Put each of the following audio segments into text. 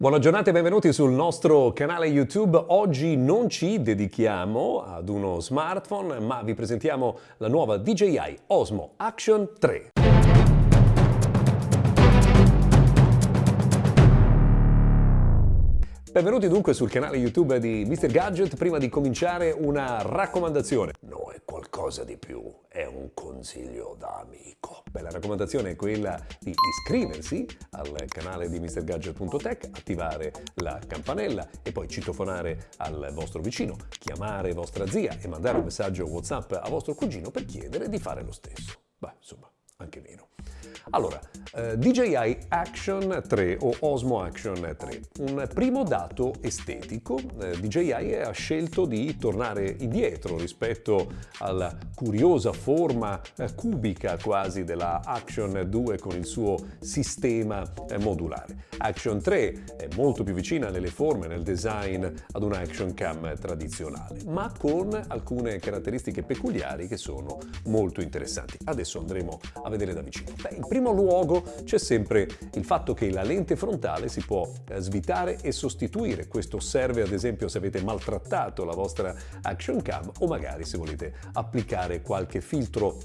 Buona giornata e benvenuti sul nostro canale YouTube. Oggi non ci dedichiamo ad uno smartphone, ma vi presentiamo la nuova DJI Osmo Action 3. Benvenuti dunque sul canale YouTube di Mr. Gadget. Prima di cominciare una raccomandazione. No, è qualcosa di più, è un consiglio da amico. Beh, la raccomandazione è quella di iscriversi al canale di MrGadget.tech, attivare la campanella e poi citofonare al vostro vicino, chiamare vostra zia e mandare un messaggio WhatsApp a vostro cugino per chiedere di fare lo stesso. Beh, insomma, anche meno. Allora, eh, DJI Action 3 o Osmo Action 3. Un primo dato estetico, eh, DJI ha scelto di tornare indietro rispetto alla curiosa forma eh, cubica quasi della Action 2 con il suo sistema eh, modulare. Action 3 è molto più vicina nelle forme, nel design ad una Action Cam tradizionale, ma con alcune caratteristiche peculiari che sono molto interessanti. Adesso andremo a vedere da vicino. Beh, in primo luogo c'è sempre il fatto che la lente frontale si può eh, svitare e sostituire. Questo serve ad esempio se avete maltrattato la vostra Action Cam o magari se volete applicare qualche filtro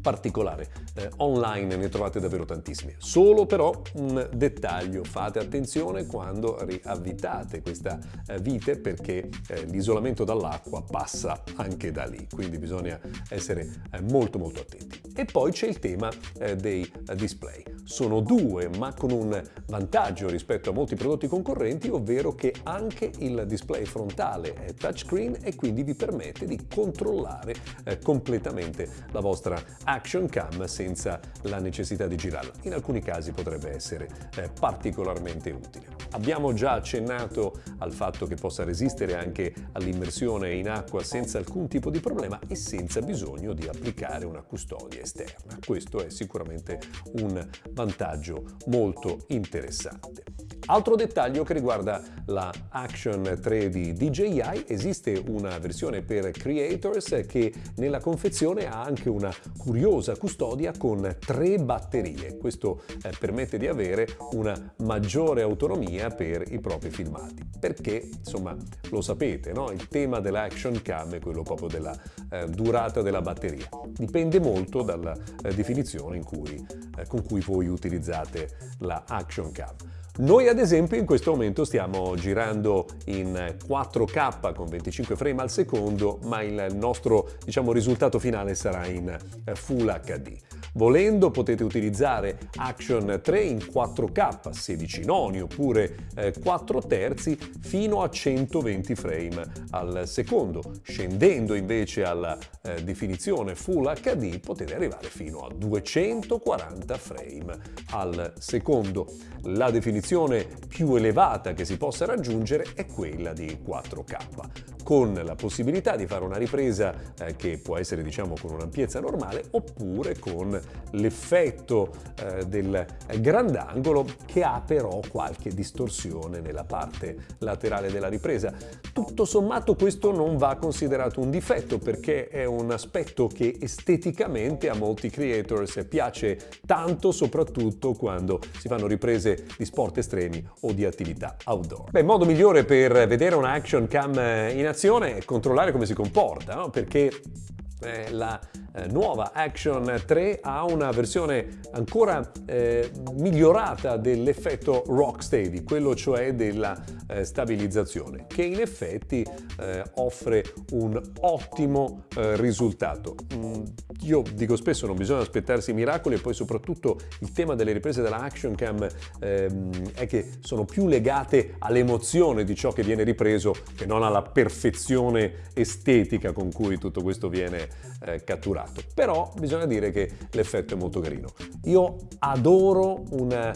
particolare. Eh, online ne trovate davvero tantissime. Solo però un dettaglio, fate attenzione quando riavvitate questa eh, vite perché eh, l'isolamento dall'acqua passa anche da lì, quindi bisogna essere eh, molto molto attenti. E poi c'è il tema eh, dei eh, display. Sono due ma con un vantaggio rispetto a molti prodotti concorrenti, ovvero che anche il display frontale è touchscreen e quindi vi permette di controllare completamente la vostra action cam senza la necessità di girarla. In alcuni casi potrebbe essere eh, particolarmente utile. Abbiamo già accennato al fatto che possa resistere anche all'immersione in acqua senza alcun tipo di problema e senza bisogno di applicare una custodia esterna. Questo è sicuramente un vantaggio molto interessante. Altro dettaglio che riguarda la Action 3 di DJI, esiste una versione per creators che nella confezione ha anche una curiosa custodia con tre batterie. Questo eh, permette di avere una maggiore autonomia per i propri filmati. Perché, insomma, lo sapete, no? il tema dell'action cam è quello proprio della eh, durata della batteria. Dipende molto dalla eh, definizione cui, eh, con cui voi utilizzate la action cam. Noi ad esempio in questo momento stiamo girando in 4K con 25 frame al secondo, ma il nostro diciamo, risultato finale sarà in eh, Full HD. Volendo potete utilizzare Action 3 in 4K, 16 noni oppure eh, 4 terzi fino a 120 frame al secondo. Scendendo invece alla eh, definizione Full HD potete arrivare fino a 240 frame al secondo. La definizione più elevata che si possa raggiungere è quella di 4K con la possibilità di fare una ripresa eh, che può essere diciamo con un'ampiezza normale oppure con l'effetto eh, del grandangolo che ha però qualche distorsione nella parte laterale della ripresa. Tutto sommato questo non va considerato un difetto perché è un aspetto che esteticamente a molti creators piace tanto soprattutto quando si fanno riprese di sport estremi o di attività outdoor. Beh, il modo migliore per vedere una action cam in azione è controllare come si comporta, no? perché eh, la eh, nuova Action 3 ha una versione ancora eh, migliorata dell'effetto rock steady, quello cioè della eh, stabilizzazione, che in effetti eh, offre un ottimo eh, risultato. Mm, io dico spesso non bisogna aspettarsi miracoli e poi soprattutto il tema delle riprese della Action Cam ehm, è che sono più legate all'emozione di ciò che viene ripreso che non alla perfezione estetica con cui tutto questo viene eh, catturato. Però bisogna dire che l'effetto è molto carino. Io adoro una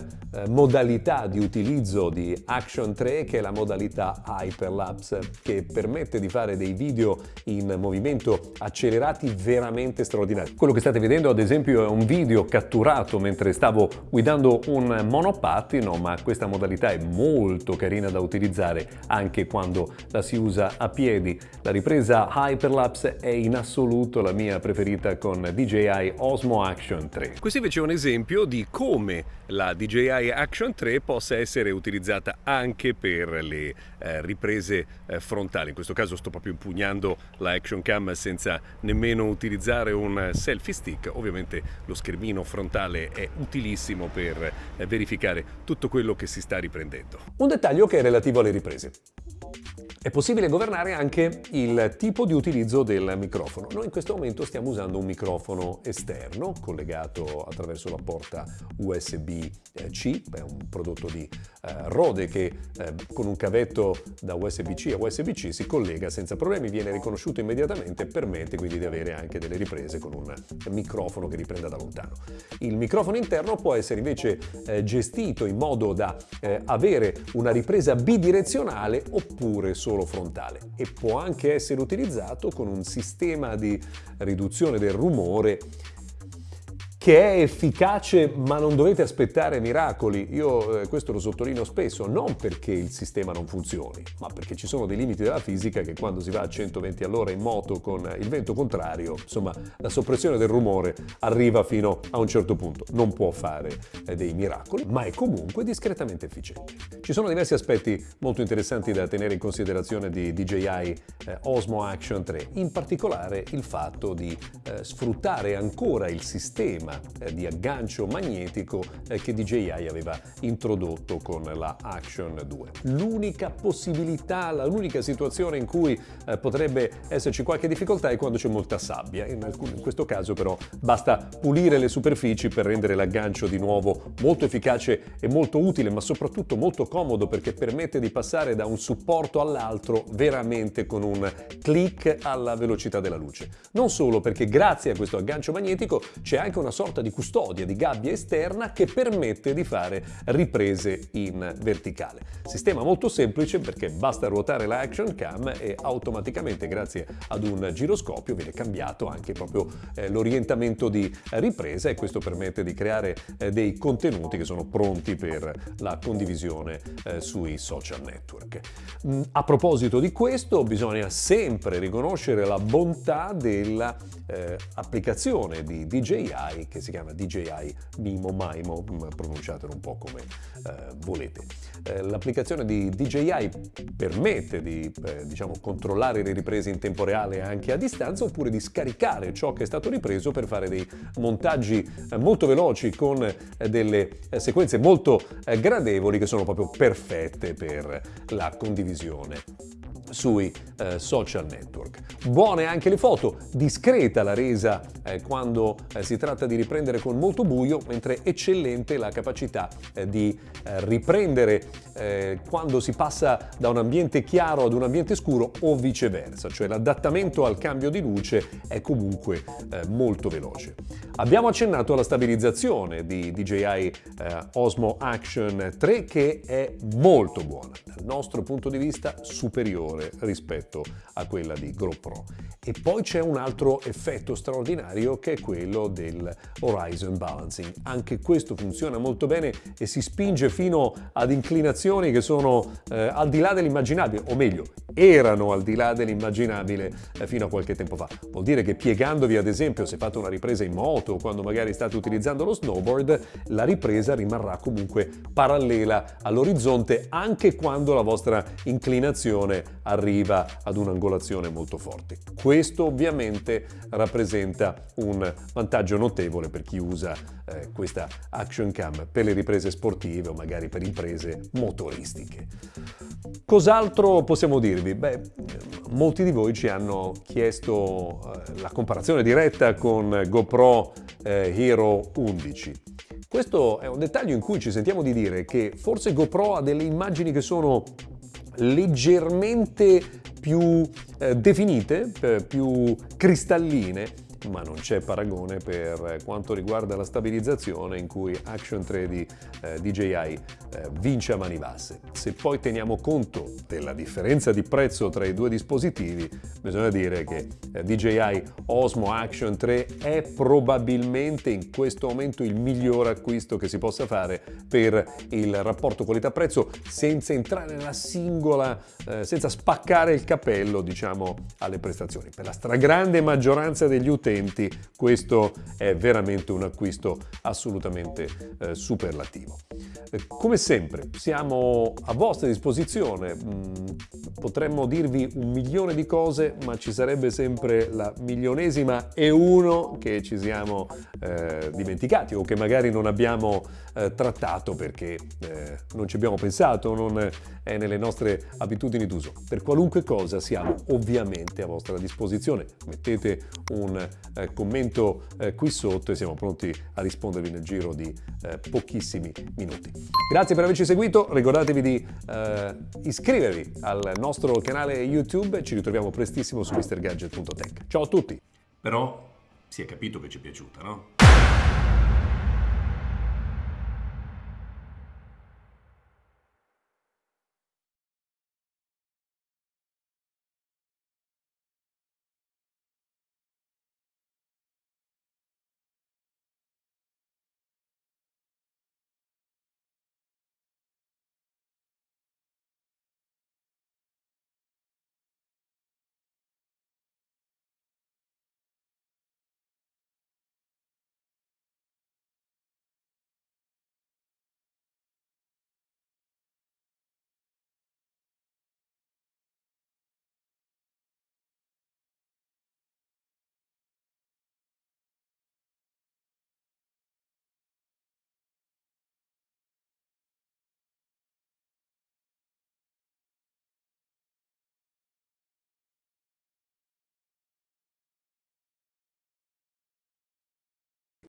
modalità di utilizzo di Action 3 che è la modalità Hyperlapse che permette di fare dei video in movimento accelerati veramente straordinari. Quello che state vedendo ad esempio è un video catturato mentre stavo guidando un monopattino ma questa modalità è molto carina da utilizzare anche quando la si usa a piedi. La ripresa Hyperlapse è in assoluto la mia preferita con DJI Osmo Action 3. Questo invece è un esempio di come la DJI DJI Action 3 possa essere utilizzata anche per le eh, riprese eh, frontali. In questo caso sto proprio impugnando la Action Cam senza nemmeno utilizzare un selfie stick. Ovviamente lo schermino frontale è utilissimo per eh, verificare tutto quello che si sta riprendendo. Un dettaglio che è relativo alle riprese. È possibile governare anche il tipo di utilizzo del microfono. Noi in questo momento stiamo usando un microfono esterno collegato attraverso la porta USB-C, è un prodotto di eh, Rode che eh, con un cavetto da USB-C a USB-C si collega senza problemi, viene riconosciuto immediatamente e permette quindi di avere anche delle riprese con un microfono che riprenda da lontano. Il microfono interno può essere invece eh, gestito in modo da eh, avere una ripresa bidirezionale oppure solo solo frontale e può anche essere utilizzato con un sistema di riduzione del rumore che è efficace ma non dovete aspettare miracoli. Io eh, questo lo sottolineo spesso, non perché il sistema non funzioni, ma perché ci sono dei limiti della fisica che quando si va a 120 all'ora in moto con il vento contrario, insomma, la soppressione del rumore arriva fino a un certo punto. Non può fare eh, dei miracoli, ma è comunque discretamente efficiente. Ci sono diversi aspetti molto interessanti da tenere in considerazione di DJI eh, Osmo Action 3, in particolare il fatto di eh, sfruttare ancora il sistema eh, di aggancio magnetico eh, che DJI aveva introdotto con la Action 2. L'unica possibilità, l'unica situazione in cui eh, potrebbe esserci qualche difficoltà è quando c'è molta sabbia. In, alcun, in questo caso però basta pulire le superfici per rendere l'aggancio di nuovo molto efficace e molto utile, ma soprattutto molto comodo perché permette di passare da un supporto all'altro veramente con un clic alla velocità della luce. Non solo perché grazie a questo aggancio magnetico c'è anche una sorta sorta di custodia di gabbia esterna che permette di fare riprese in verticale. Sistema molto semplice perché basta ruotare la action cam e automaticamente grazie ad un giroscopio viene cambiato anche proprio eh, l'orientamento di ripresa e questo permette di creare eh, dei contenuti che sono pronti per la condivisione eh, sui social network. Mm, a proposito di questo bisogna sempre riconoscere la bontà dell'applicazione eh, di DJI che si chiama DJI Mimo Maimo, mm, pronunciatelo un po' come eh, volete. Eh, l'applicazione di DJI permette di eh, diciamo, controllare le riprese in tempo reale anche a distanza oppure di scaricare ciò che è stato ripreso per fare dei montaggi eh, molto veloci con eh, delle eh, sequenze molto gradevoli che sono proprio perfette per la condivisione sui eh, social network. Buone anche le foto, discreta la resa eh, quando eh, si tratta di riprendere con molto buio, mentre eccellente la capacità eh, di eh, riprendere eh, quando si passa da un ambiente chiaro ad un ambiente scuro o viceversa, cioè l'adattamento al cambio di luce è comunque molto veloce. Abbiamo accennato alla stabilizzazione di DJI Osmo Action 3 che è molto buona, dal nostro punto di vista superiore maggiore rispetto a quella di GoPro. E poi c'è un altro effetto straordinario che è quello del Horizon Balancing. Anche questo funziona molto bene e si spinge fino ad inclinazioni che sono eh, al di là dell'immaginabile, o meglio, erano al di là dell'immaginabile eh, fino a qualche tempo fa. Vuol dire che piegandovi ad esempio se fate una ripresa in moto o quando magari state utilizzando lo snowboard, la ripresa rimarrà comunque parallela all'orizzonte anche quando la vostra inclinazione arriva ad un'angolazione molto forte. Questo ovviamente rappresenta un vantaggio notevole per chi usa eh, questa action cam per le riprese sportive o magari per imprese motoristiche. Cos'altro possiamo dirvi? Beh, molti di voi ci hanno chiesto eh, la comparazione diretta con GoPro eh, Hero 11. Questo è un dettaglio in cui ci sentiamo di dire che forse GoPro ha delle immagini che sono leggermente più eh, definite, eh, più cristalline ma non c'è paragone per quanto riguarda la stabilizzazione in cui Action 3 di eh, DJI eh, vince a mani basse. Se poi teniamo conto della differenza di prezzo tra i due dispositivi, bisogna dire che eh, DJI Osmo Action 3 è probabilmente in questo momento il miglior acquisto che si possa fare per il rapporto qualità-prezzo senza entrare nella singola, eh, senza spaccare il capello diciamo alle prestazioni. Per la stragrande maggioranza degli utenti 20, questo è veramente un acquisto assolutamente eh, superlativo. Eh, come sempre siamo a vostra disposizione, mm, potremmo dirvi un milione di cose ma ci sarebbe sempre la milionesima e uno che ci siamo eh, dimenticati o che magari non abbiamo eh, trattato perché eh, non ci abbiamo pensato, non è nelle nostre abitudini d'uso. Per qualunque cosa siamo ovviamente a vostra disposizione. Mettete un eh, commento eh, qui sotto e siamo pronti a rispondervi nel giro di eh, pochissimi minuti. Grazie per averci seguito, ricordatevi di eh, iscrivervi al nostro canale YouTube, ci ritroviamo prestissimo su mrgadget.tech. Ciao a tutti! Però si è capito che ci è piaciuta, no?